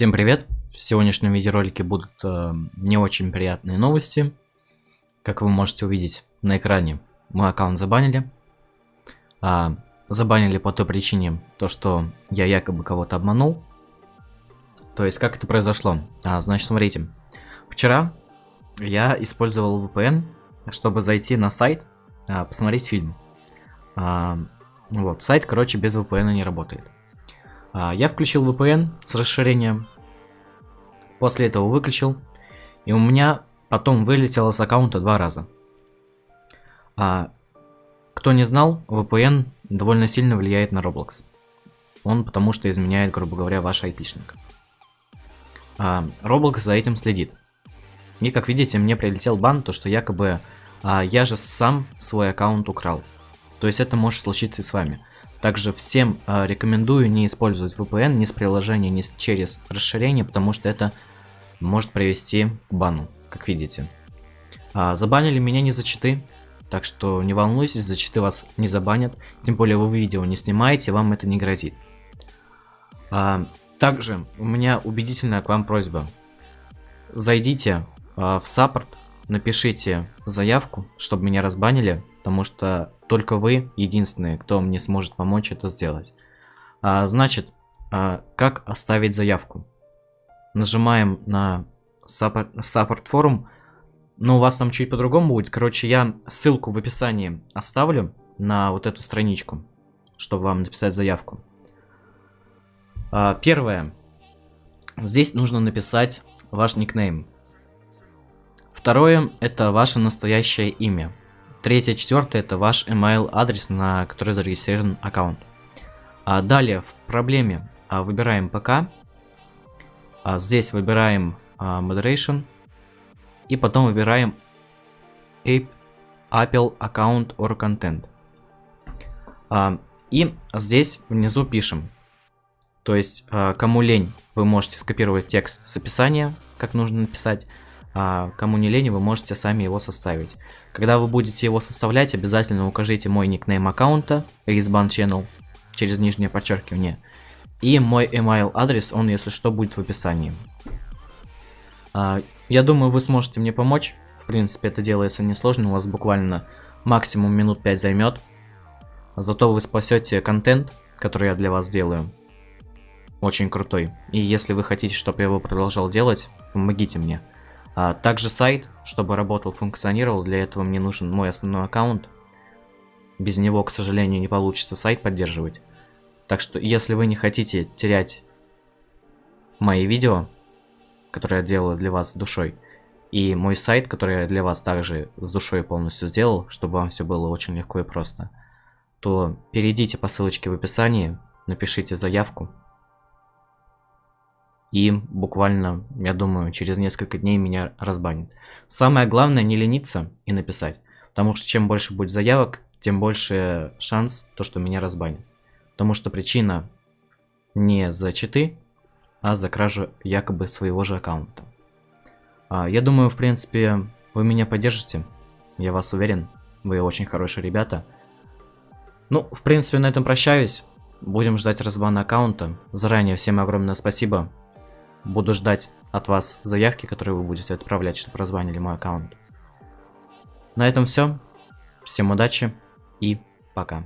Всем привет! В сегодняшнем видеоролике будут э, не очень приятные новости. Как вы можете увидеть на экране, мой аккаунт забанили. А, забанили по той причине, то что я якобы кого-то обманул. То есть, как это произошло? А, значит, смотрите. Вчера я использовал VPN, чтобы зайти на сайт, а, посмотреть фильм. А, вот, сайт, короче, без VPN не работает. А, я включил VPN с расширением. После этого выключил. И у меня потом вылетело с аккаунта два раза. А, кто не знал, VPN довольно сильно влияет на Roblox. Он потому что изменяет, грубо говоря, ваш айпишник. А, Roblox за этим следит. И как видите, мне прилетел бан, то что якобы а, я же сам свой аккаунт украл. То есть это может случиться и с вами. Также всем э, рекомендую не использовать VPN ни с приложения, ни с, через расширение, потому что это может привести к бану, как видите. А, забанили меня не за читы, так что не волнуйтесь, за читы вас не забанят. Тем более вы видео не снимаете, вам это не грозит. А, также у меня убедительная к вам просьба. Зайдите а, в саппорт, напишите заявку, чтобы меня разбанили, потому что только вы единственные, кто мне сможет помочь это сделать. А, значит, а, как оставить заявку? Нажимаем на Support форум. Но у вас там чуть по-другому будет. Короче, я ссылку в описании оставлю на вот эту страничку, чтобы вам написать заявку. А, первое. Здесь нужно написать ваш никнейм. Второе, это ваше настоящее имя. Третье, четвертое, это ваш email адрес, на который зарегистрирован аккаунт. А далее в проблеме а, выбираем ПК. А, здесь выбираем а, Moderation. И потом выбираем App, Apple Account or Content. А, и здесь внизу пишем. То есть, а, кому лень, вы можете скопировать текст с описания, как нужно написать а кому не лень, вы можете сами его составить. Когда вы будете его составлять, обязательно укажите мой никнейм аккаунта, Rizban Channel, через нижнее подчеркивание, и мой email адрес, он, если что, будет в описании. А, я думаю, вы сможете мне помочь. В принципе, это делается несложно, у вас буквально максимум минут 5 займет. Зато вы спасете контент, который я для вас делаю. Очень крутой. И если вы хотите, чтобы я его продолжал делать, помогите мне. А, также сайт, чтобы работал, функционировал, для этого мне нужен мой основной аккаунт. Без него, к сожалению, не получится сайт поддерживать. Так что, если вы не хотите терять мои видео, которые я делаю для вас с душой, и мой сайт, который я для вас также с душой полностью сделал, чтобы вам все было очень легко и просто, то перейдите по ссылочке в описании, напишите заявку, и буквально, я думаю, через несколько дней меня разбанят. Самое главное не лениться и написать, потому что чем больше будет заявок, тем больше шанс, то, что меня разбанят. Потому что причина не за читы, а за кражу якобы своего же аккаунта. А, я думаю, в принципе, вы меня поддержите, я вас уверен, вы очень хорошие ребята. Ну, в принципе, на этом прощаюсь. Будем ждать разбана аккаунта. Заранее всем огромное спасибо. Буду ждать от вас заявки, которые вы будете отправлять, чтобы разбанили мой аккаунт. На этом все. Всем удачи и пока.